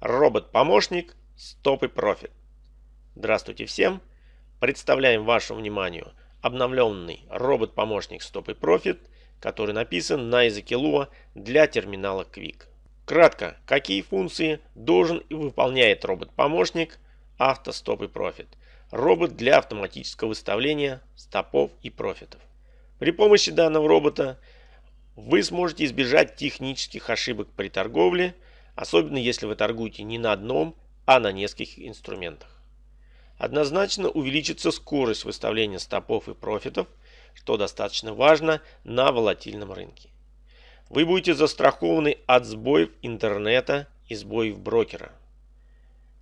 Робот-помощник Stop и Profit. Здравствуйте всем! Представляем вашему вниманию обновленный робот-помощник Stop и Profit, который написан на языке Lua для терминала Quick. Кратко, какие функции должен и выполняет робот-помощник Auto Stop и Profit. Робот для автоматического выставления стопов и профитов. При помощи данного робота вы сможете избежать технических ошибок при торговле, особенно если вы торгуете не на одном, а на нескольких инструментах. Однозначно увеличится скорость выставления стопов и профитов, что достаточно важно на волатильном рынке. Вы будете застрахованы от сбоев интернета и сбоев брокера.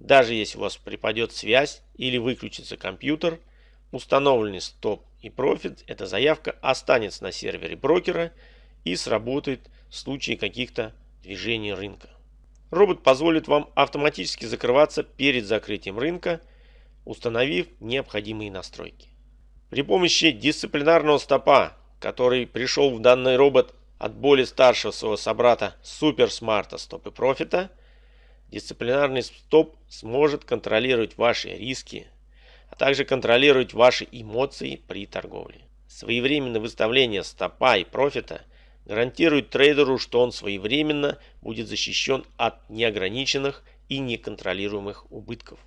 Даже если у вас припадет связь или выключится компьютер, установленный стоп и профит, эта заявка останется на сервере брокера и сработает в случае каких-то движений рынка. Робот позволит вам автоматически закрываться перед закрытием рынка, установив необходимые настройки. При помощи дисциплинарного стопа, который пришел в данный робот от более старшего своего собрата Smart Стоп и Профита, дисциплинарный стоп сможет контролировать ваши риски, а также контролировать ваши эмоции при торговле. Своевременное выставление стопа и профита – гарантирует трейдеру, что он своевременно будет защищен от неограниченных и неконтролируемых убытков.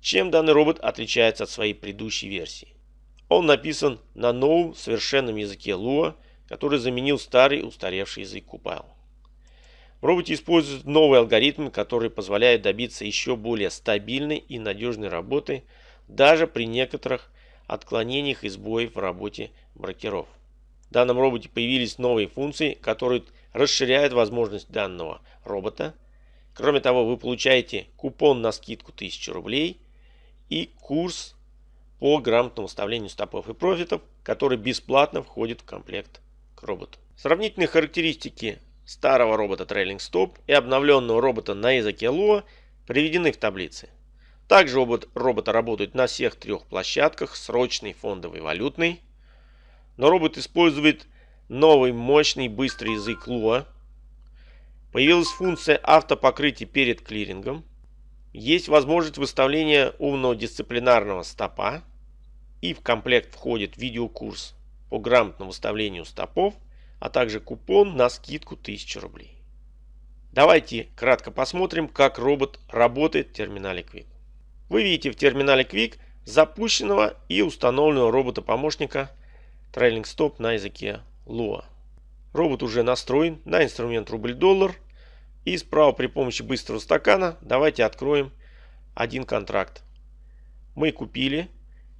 Чем данный робот отличается от своей предыдущей версии? Он написан на новом совершенном языке Lua, который заменил старый устаревший язык Kupal. В роботе используют новый алгоритм, который позволяет добиться еще более стабильной и надежной работы даже при некоторых отклонениях и сбоев в работе брокеров. В данном роботе появились новые функции, которые расширяют возможность данного робота. Кроме того, вы получаете купон на скидку 1000 рублей и курс по грамотному выставлению стопов и профитов, который бесплатно входит в комплект к роботу. Сравнительные характеристики старого робота Trailing Stop и обновленного робота на языке Lua приведены в таблице. Также робот робота работает на всех трех площадках, срочный, фондовый, валютный. Но робот использует новый мощный быстрый язык Lua. Появилась функция автопокрытия перед клирингом. Есть возможность выставления умного дисциплинарного стопа. И в комплект входит видеокурс по грамотному выставлению стопов, а также купон на скидку 1000 рублей. Давайте кратко посмотрим, как робот работает в терминале Quick. Вы видите в терминале Quick запущенного и установленного робота-помощника Трейлинг стоп на языке Lua. Робот уже настроен на инструмент рубль-доллар. И справа при помощи быстрого стакана давайте откроем один контракт. Мы купили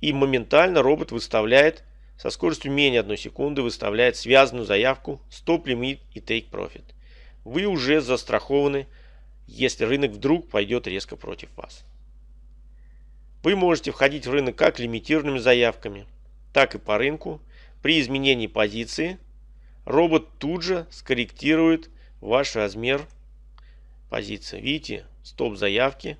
и моментально робот выставляет со скоростью менее 1 секунды выставляет связанную заявку Stop Limit и Take Profit. Вы уже застрахованы, если рынок вдруг пойдет резко против вас. Вы можете входить в рынок как лимитированными заявками, так и по рынку при изменении позиции робот тут же скорректирует ваш размер позиции. Видите, стоп заявки.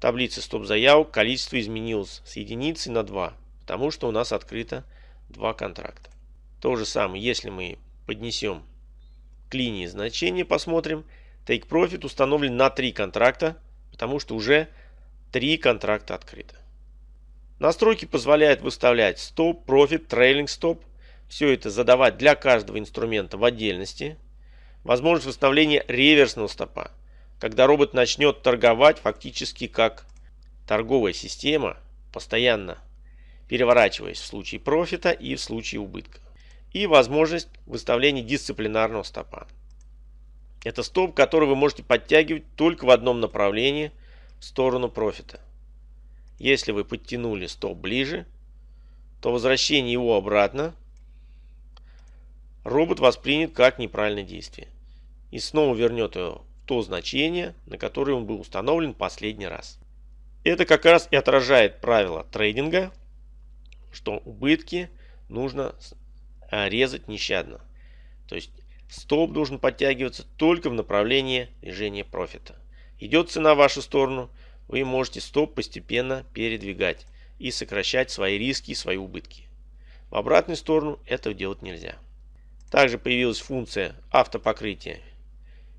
Таблица стоп заявок. Количество изменилось с единицы на 2, потому что у нас открыто два контракта. То же самое, если мы поднесем к линии значения, посмотрим. Take Profit установлен на 3 контракта, потому что уже 3 контракта открыто. Настройки позволяют выставлять стоп, профит, трейлинг стоп. Все это задавать для каждого инструмента в отдельности. Возможность выставления реверсного стопа, когда робот начнет торговать фактически как торговая система, постоянно переворачиваясь в случае профита и в случае убытка. И возможность выставления дисциплинарного стопа. Это стоп, который вы можете подтягивать только в одном направлении в сторону профита. Если вы подтянули стоп ближе, то возвращение его обратно робот воспринят как неправильное действие. И снова вернет его в то значение, на которое он был установлен последний раз. Это как раз и отражает правило трейдинга, что убытки нужно а, резать нещадно. То есть стоп должен подтягиваться только в направлении движения профита. Идет цена в вашу сторону – вы можете стоп постепенно передвигать и сокращать свои риски и свои убытки. В обратную сторону этого делать нельзя. Также появилась функция автопокрытия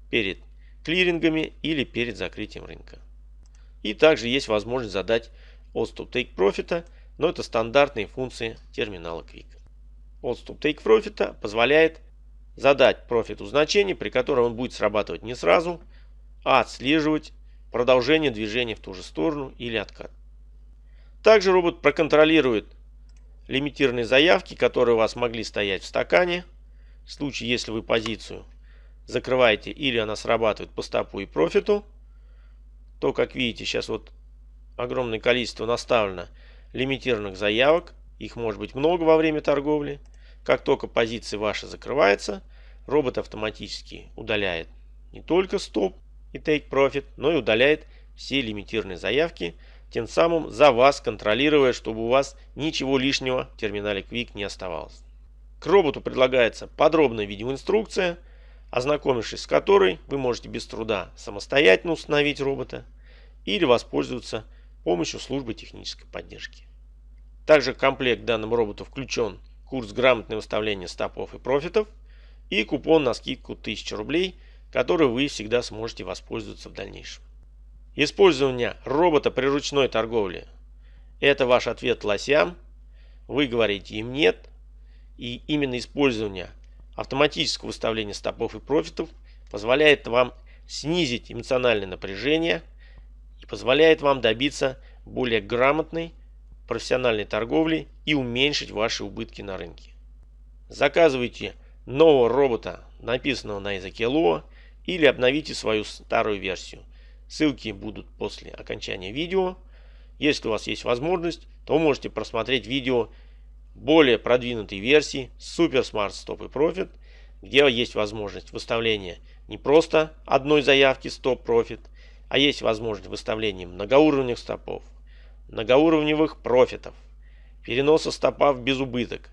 перед клирингами или перед закрытием рынка. И также есть возможность задать Odds Take Profit, но это стандартные функции терминала Quick. Odds Take Profit позволяет задать профиту значение, при котором он будет срабатывать не сразу, а отслеживать продолжение движения в ту же сторону или откат. Также робот проконтролирует лимитированные заявки, которые у вас могли стоять в стакане. В случае, если вы позицию закрываете или она срабатывает по стопу и профиту, то, как видите, сейчас вот огромное количество наставлено лимитированных заявок. Их может быть много во время торговли. Как только позиция ваша закрывается, робот автоматически удаляет не только стоп и take profit, но и удаляет все лимитированные заявки, тем самым за вас контролируя, чтобы у вас ничего лишнего в терминале Quick не оставалось. К роботу предлагается подробная видеоинструкция, ознакомившись с которой вы можете без труда самостоятельно установить робота или воспользоваться помощью службы технической поддержки. Также в комплект данному роботу включен курс грамотное выставление стопов и профитов и купон на скидку 1000 рублей, который вы всегда сможете воспользоваться в дальнейшем. Использование робота при ручной торговле – это ваш ответ лосям. Вы говорите им нет. И именно использование автоматического выставления стопов и профитов позволяет вам снизить эмоциональное напряжение и позволяет вам добиться более грамотной профессиональной торговли и уменьшить ваши убытки на рынке. Заказывайте нового робота, написанного на языке Lua, или обновите свою старую версию. Ссылки будут после окончания видео. Если у вас есть возможность, то можете просмотреть видео более продвинутой версии Super Smart Stop и Profit, где есть возможность выставления не просто одной заявки Stop Profit, а есть возможность выставления многоуровневых стопов, многоуровневых профитов, переноса стопа в безубыток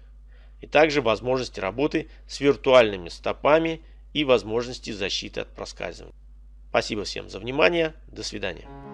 и также возможности работы с виртуальными стопами и возможности защиты от проскальзывания. Спасибо всем за внимание. До свидания.